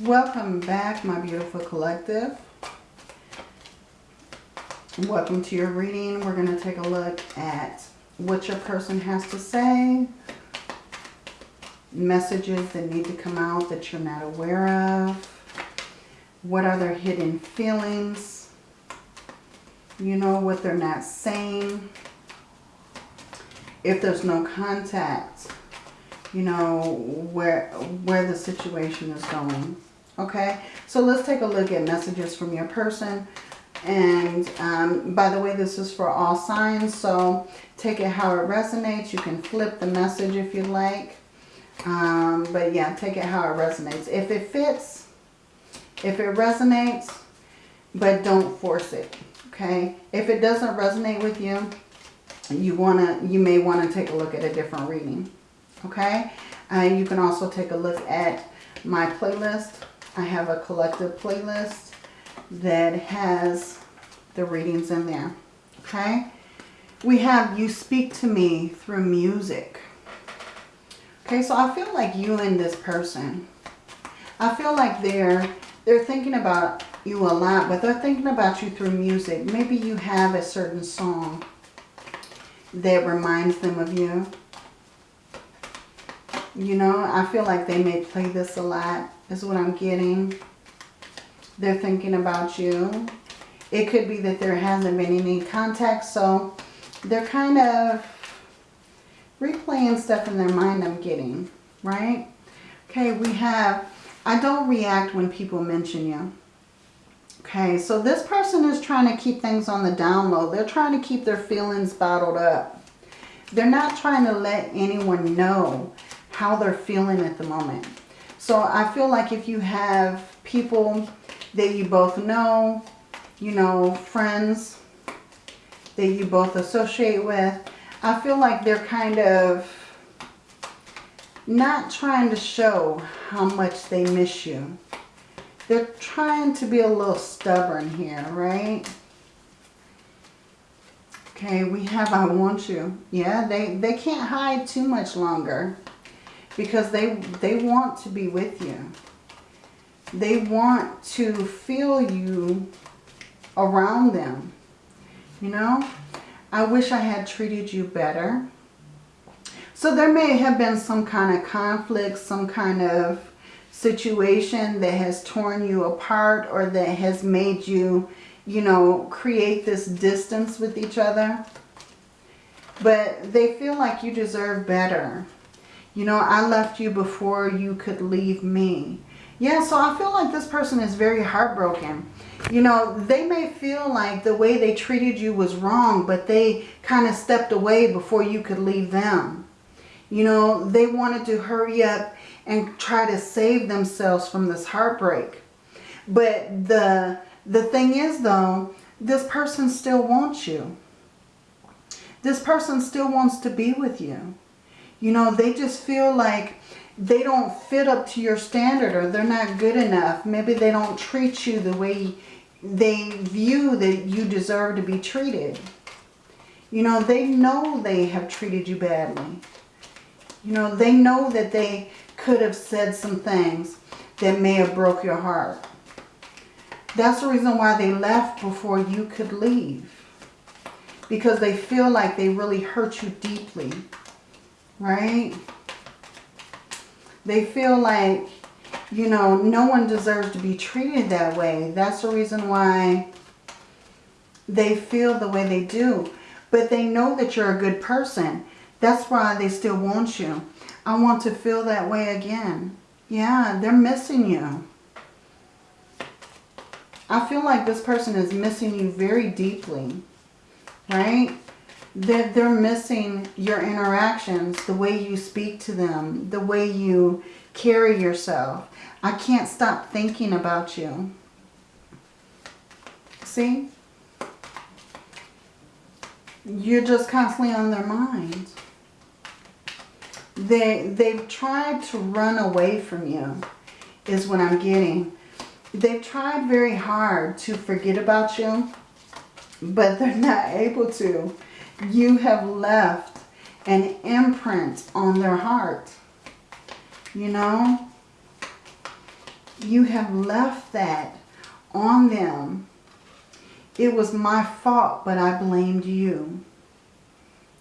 Welcome back, my beautiful collective. Welcome to your reading. We're going to take a look at what your person has to say. Messages that need to come out that you're not aware of. What are their hidden feelings? You know what they're not saying. If there's no contact, you know where where the situation is going. Okay, so let's take a look at messages from your person. And um, by the way, this is for all signs, so take it how it resonates. You can flip the message if you like. Um, but yeah, take it how it resonates. If it fits, if it resonates, but don't force it, okay? If it doesn't resonate with you, you wanna, you may want to take a look at a different reading, okay? Uh, you can also take a look at my playlist. I have a collective playlist that has the readings in there. Okay? We have You Speak to Me through music. Okay, so I feel like you and this person, I feel like they're they're thinking about you a lot, but they're thinking about you through music. Maybe you have a certain song that reminds them of you. You know, I feel like they may play this a lot, is what I'm getting. They're thinking about you. It could be that there hasn't been any contact, so they're kind of replaying stuff in their mind I'm getting, right? Okay, we have, I don't react when people mention you. Okay, so this person is trying to keep things on the down low. They're trying to keep their feelings bottled up. They're not trying to let anyone know how they're feeling at the moment. So I feel like if you have people that you both know, you know, friends that you both associate with. I feel like they're kind of not trying to show how much they miss you. They're trying to be a little stubborn here, right? Okay, we have I want you. Yeah, they, they can't hide too much longer because they, they want to be with you. They want to feel you around them. You know, I wish I had treated you better. So there may have been some kind of conflict, some kind of situation that has torn you apart or that has made you, you know, create this distance with each other. But they feel like you deserve better. You know, I left you before you could leave me. Yeah, so I feel like this person is very heartbroken. You know, they may feel like the way they treated you was wrong, but they kind of stepped away before you could leave them. You know, they wanted to hurry up and try to save themselves from this heartbreak. But the, the thing is, though, this person still wants you. This person still wants to be with you. You know, they just feel like they don't fit up to your standard or they're not good enough. Maybe they don't treat you the way they view that you deserve to be treated. You know, they know they have treated you badly. You know, they know that they could have said some things that may have broke your heart. That's the reason why they left before you could leave. Because they feel like they really hurt you deeply. Right? They feel like, you know, no one deserves to be treated that way. That's the reason why they feel the way they do. But they know that you're a good person. That's why they still want you. I want to feel that way again. Yeah, they're missing you. I feel like this person is missing you very deeply. Right? They're, they're missing your interactions, the way you speak to them, the way you carry yourself. I can't stop thinking about you. See? You're just constantly on their mind. They, they've tried to run away from you, is what I'm getting. They've tried very hard to forget about you, but they're not able to you have left an imprint on their heart. You know? you have left that on them. It was my fault, but I blamed you.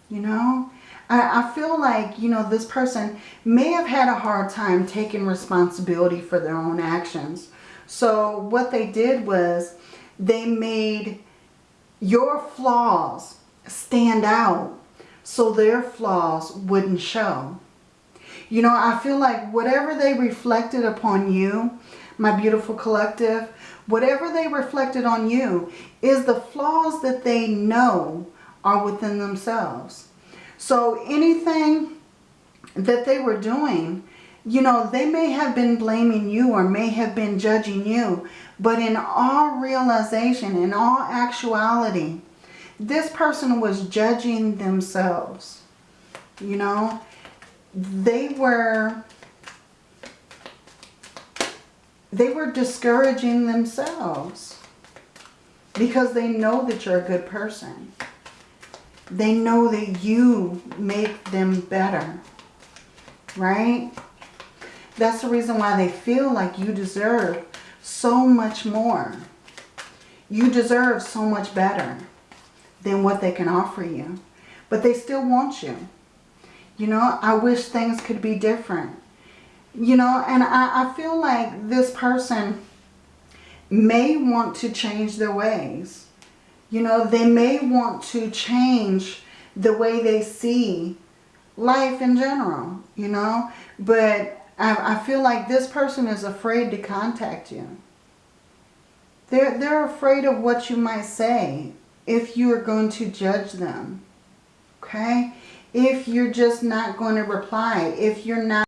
You know? I, I feel like, you know, this person may have had a hard time taking responsibility for their own actions. So what they did was they made your flaws stand out so their flaws wouldn't show. You know, I feel like whatever they reflected upon you, my beautiful collective, whatever they reflected on you is the flaws that they know are within themselves. So anything that they were doing, you know, they may have been blaming you or may have been judging you. But in all realization, in all actuality, this person was judging themselves. You know, they were they were discouraging themselves because they know that you're a good person. They know that you make them better, right? That's the reason why they feel like you deserve so much more. You deserve so much better than what they can offer you. But they still want you. You know, I wish things could be different. You know, and I, I feel like this person may want to change their ways. You know, they may want to change the way they see life in general, you know. But I, I feel like this person is afraid to contact you. They're, they're afraid of what you might say if you are going to judge them. Okay? If you're just not going to reply. If you're not.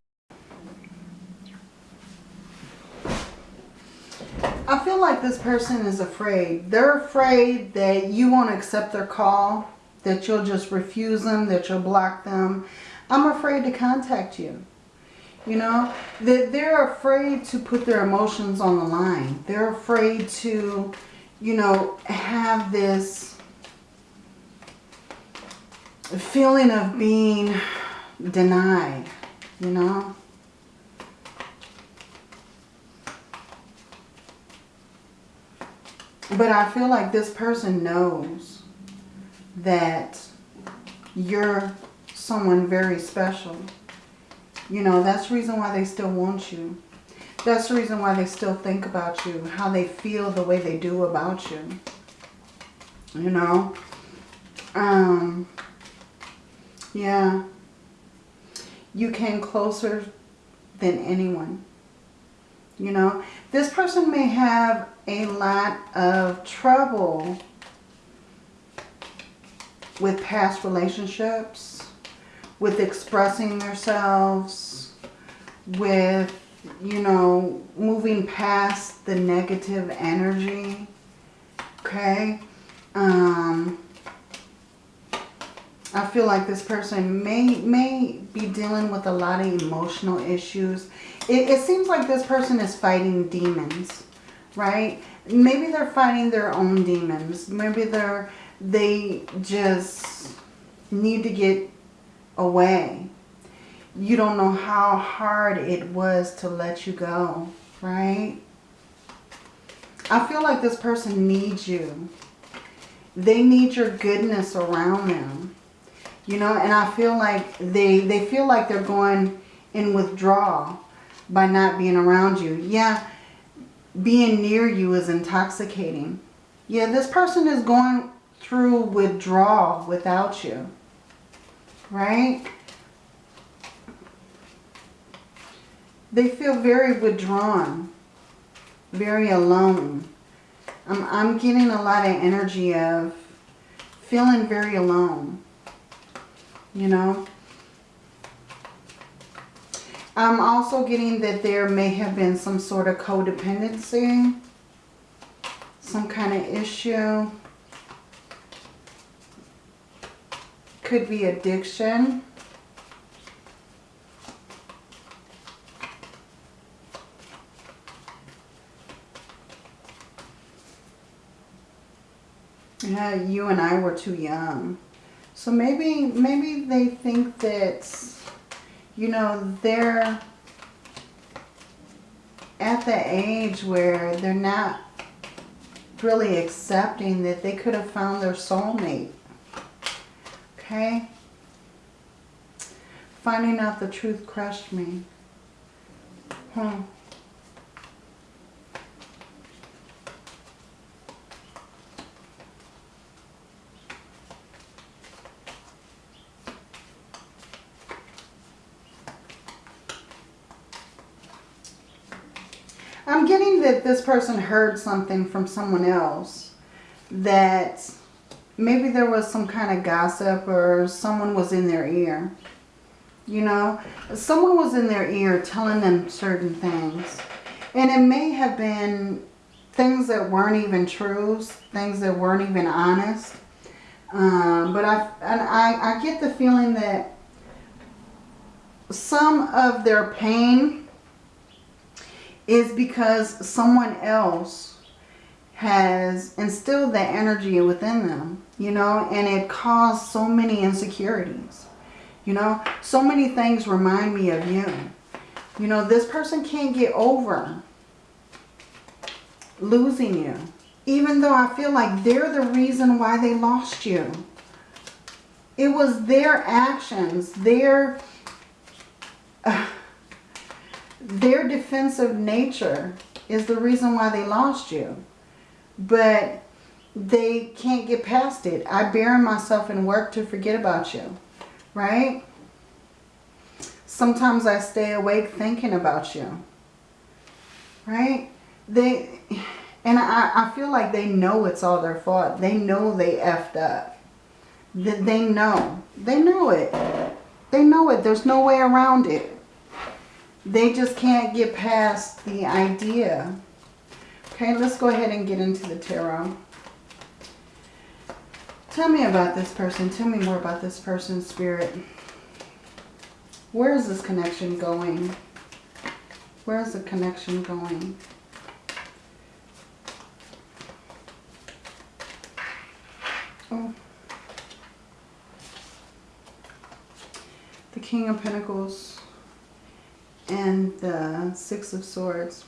I feel like this person is afraid. They're afraid that you won't accept their call. That you'll just refuse them. That you'll block them. I'm afraid to contact you. You know, that they're afraid to put their emotions on the line. They're afraid to, you know, have this feeling of being denied, you know. But I feel like this person knows that you're someone very special. You know, that's the reason why they still want you. That's the reason why they still think about you, how they feel the way they do about you. You know? Um, yeah. You came closer than anyone. You know, this person may have a lot of trouble with past relationships, with expressing themselves, with, you know, moving past the negative energy. Okay? Um, I feel like this person may may be dealing with a lot of emotional issues. It, it seems like this person is fighting demons, right? Maybe they're fighting their own demons. Maybe they're they just need to get away. You don't know how hard it was to let you go, right? I feel like this person needs you. They need your goodness around them. You know, and I feel like they, they feel like they're going in withdrawal by not being around you. Yeah, being near you is intoxicating. Yeah, this person is going through withdrawal without you. Right? They feel very withdrawn. Very alone. I'm, getting a lot of energy of feeling very alone you know. I'm also getting that there may have been some sort of codependency, some kind of issue. Could be addiction. Yeah, you and I were too young. So maybe, maybe they think that, you know, they're, at the age where they're not really accepting that they could have found their soulmate. Okay? Finding out the truth crushed me. Hmm. I'm getting that this person heard something from someone else that maybe there was some kind of gossip or someone was in their ear. You know, someone was in their ear telling them certain things. And it may have been things that weren't even truths, things that weren't even honest. Um, but I, and I, I get the feeling that some of their pain is because someone else has instilled that energy within them, you know, and it caused so many insecurities. You know, so many things remind me of you. You know, this person can't get over losing you. Even though I feel like they're the reason why they lost you. It was their actions, their... Uh, their defensive nature is the reason why they lost you. But they can't get past it. I bury myself in work to forget about you. Right? Sometimes I stay awake thinking about you. Right? They and I, I feel like they know it's all their fault. They know they effed up. They know. They know it. They know it. There's no way around it. They just can't get past the idea. Okay, let's go ahead and get into the tarot. Tell me about this person. Tell me more about this person's spirit. Where is this connection going? Where is the connection going? Oh. The King of Pentacles and the Six of Swords.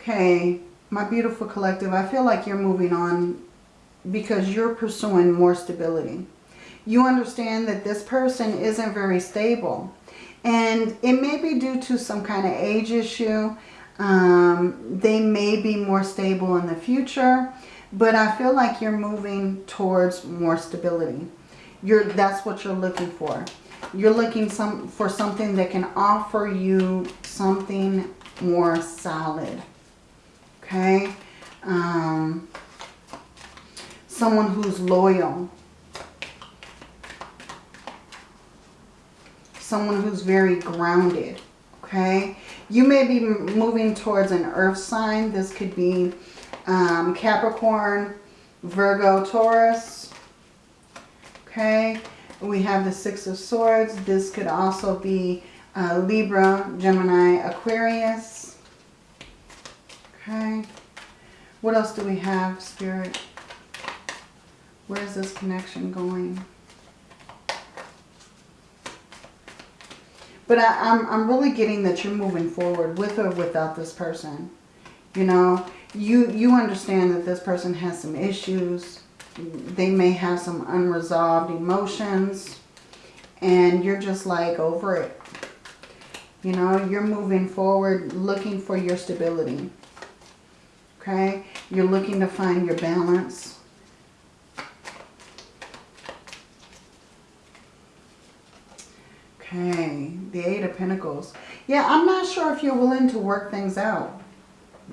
Okay, my beautiful collective, I feel like you're moving on because you're pursuing more stability. You understand that this person isn't very stable. And it may be due to some kind of age issue. Um, they may be more stable in the future. But I feel like you're moving towards more stability. You're, that's what you're looking for. You're looking some for something that can offer you something more solid. Okay? Um, someone who's loyal. Someone who's very grounded. Okay? You may be moving towards an earth sign. This could be um, Capricorn, Virgo, Taurus. Okay? We have the Six of Swords. This could also be uh, Libra, Gemini, Aquarius. Okay. What else do we have, Spirit? Where is this connection going? But I, am I'm, I'm really getting that you're moving forward with or without this person. You know, you, you understand that this person has some issues they may have some unresolved emotions and you're just like over it. You know, you're moving forward looking for your stability. Okay? You're looking to find your balance. Okay, the Eight of Pentacles. Yeah, I'm not sure if you're willing to work things out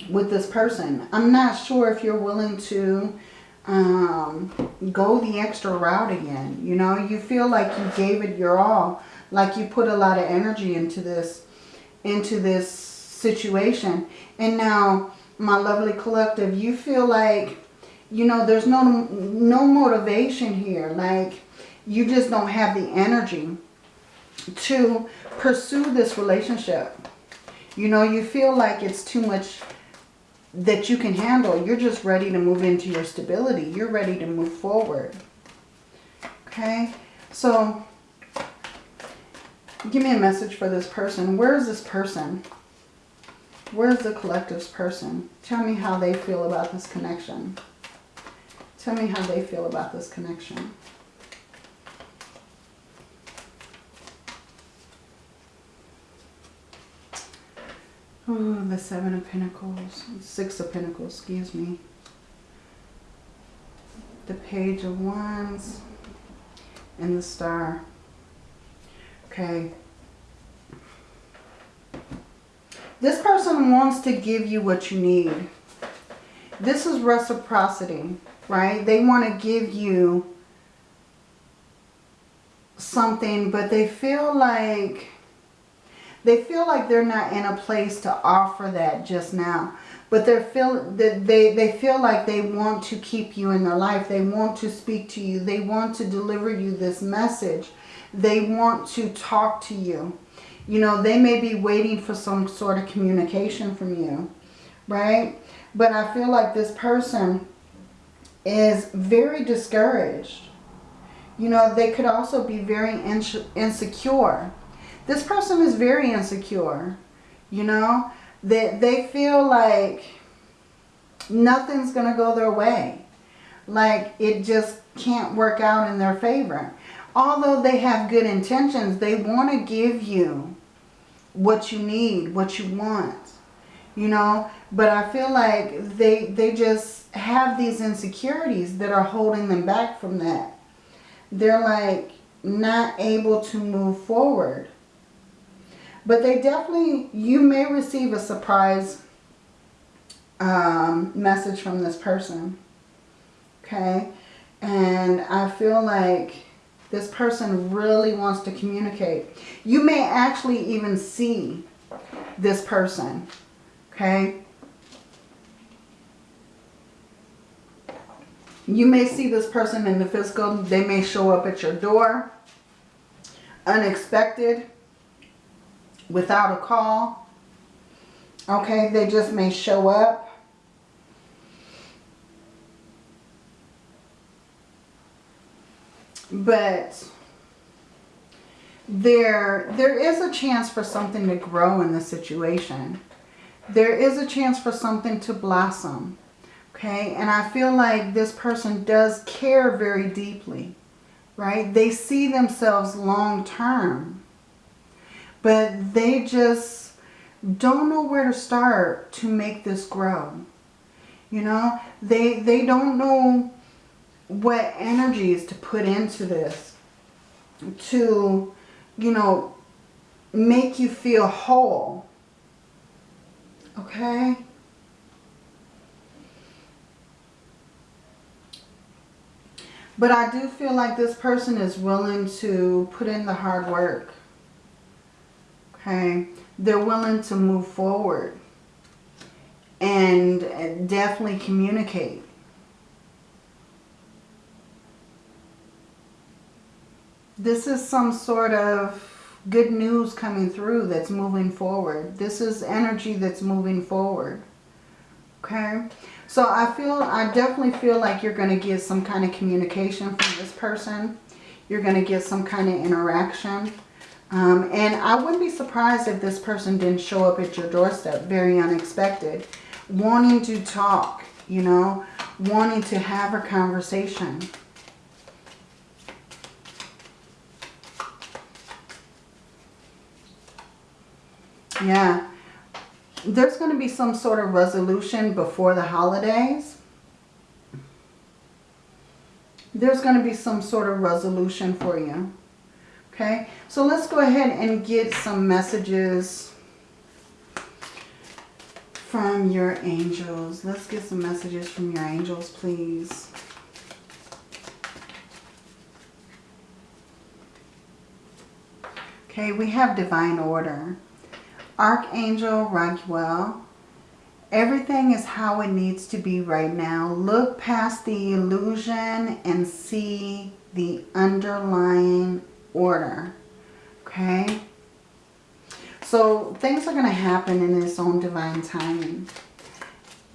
with this person. I'm not sure if you're willing to um, go the extra route again. You know, you feel like you gave it your all. Like you put a lot of energy into this, into this situation. And now, my lovely collective, you feel like, you know, there's no, no motivation here. Like, you just don't have the energy to pursue this relationship. You know, you feel like it's too much that you can handle. You're just ready to move into your stability. You're ready to move forward. Okay? So, Give me a message for this person. Where is this person? Where's the collective's person? Tell me how they feel about this connection. Tell me how they feel about this connection. Oh, the Seven of Pentacles. Six of Pentacles, excuse me. The Page of Wands. And the Star. Okay. This person wants to give you what you need. This is reciprocity, right? They want to give you something, but they feel like they feel like they're not in a place to offer that just now. But they feel that they, they feel like they want to keep you in their life. They want to speak to you. They want to deliver you this message. They want to talk to you. You know, they may be waiting for some sort of communication from you, right? But I feel like this person is very discouraged. You know, they could also be very insecure. This person is very insecure, you know. That they, feel like nothing's going to go their way. Like it just can't work out in their favor although they have good intentions, they want to give you what you need, what you want, you know. But I feel like they, they just have these insecurities that are holding them back from that. They're like not able to move forward. But they definitely, you may receive a surprise um, message from this person. Okay. And I feel like this person really wants to communicate. You may actually even see this person. Okay. You may see this person in the physical. They may show up at your door. Unexpected. Without a call. Okay. They just may show up. But there, there is a chance for something to grow in the situation. There is a chance for something to blossom. Okay, and I feel like this person does care very deeply, right? They see themselves long term, but they just don't know where to start to make this grow. You know, they, they don't know what energies to put into this to, you know, make you feel whole. Okay? But I do feel like this person is willing to put in the hard work. Okay? They're willing to move forward. And uh, definitely communicate. this is some sort of good news coming through that's moving forward. This is energy that's moving forward. Okay. So I feel, I definitely feel like you're going to get some kind of communication from this person. You're going to get some kind of interaction. Um, and I wouldn't be surprised if this person didn't show up at your doorstep. Very unexpected. Wanting to talk, you know, wanting to have a conversation. Yeah. There's going to be some sort of resolution before the holidays. There's going to be some sort of resolution for you. Okay. So let's go ahead and get some messages from your angels. Let's get some messages from your angels, please. Okay, we have divine order. Archangel Raguel, everything is how it needs to be right now. Look past the illusion and see the underlying order. Okay? So things are going to happen in its own divine timing.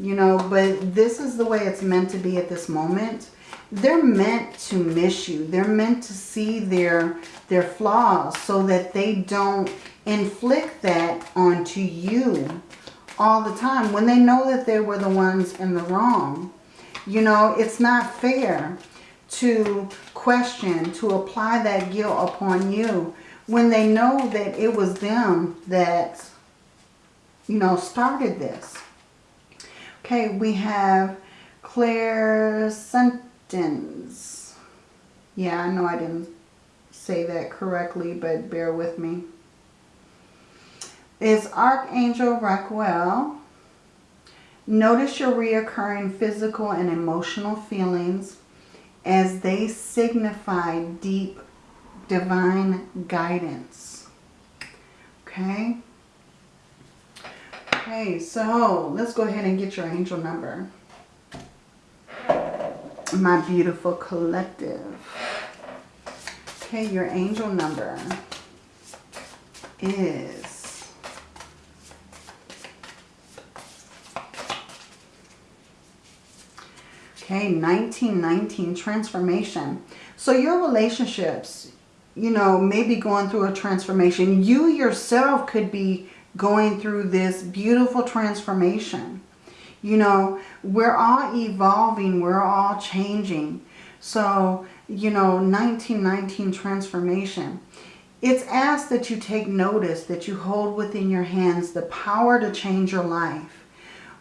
You know, but this is the way it's meant to be at this moment. they're meant to miss you. They're meant to see their, their flaws so that they don't inflict that onto you all the time when they know that they were the ones in the wrong. You know, it's not fair to question, to apply that guilt upon you when they know that it was them that, you know, started this. Okay, we have Claire Sentence. Yeah, I know I didn't say that correctly, but bear with me. Is Archangel Raquel. Notice your reoccurring physical and emotional feelings as they signify deep divine guidance. Okay? Okay, so let's go ahead and get your angel number. My beautiful collective. Okay, your angel number is Okay, 1919, transformation. So your relationships, you know, maybe going through a transformation. You yourself could be going through this beautiful transformation. You know, we're all evolving. We're all changing. So, you know, 1919 transformation. It's asked that you take notice, that you hold within your hands the power to change your life.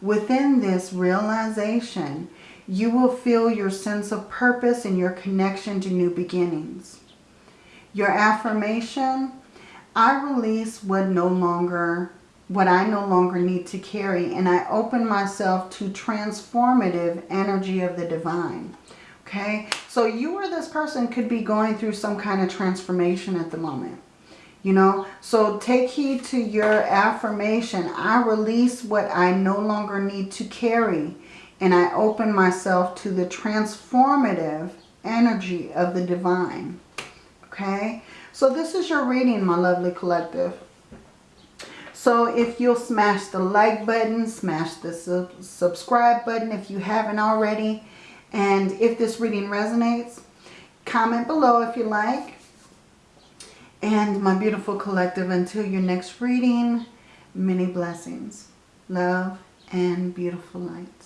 Within this realization, you will feel your sense of purpose and your connection to new beginnings. Your affirmation, I release what no longer what I no longer need to carry and I open myself to transformative energy of the divine. Okay, so you or this person could be going through some kind of transformation at the moment. You know, so take heed to your affirmation. I release what I no longer need to carry and I open myself to the transformative energy of the divine. Okay, so this is your reading, my lovely collective. So if you'll smash the like button, smash the sub subscribe button if you haven't already. And if this reading resonates, comment below if you like. And my beautiful collective, until your next reading, many blessings, love, and beautiful light.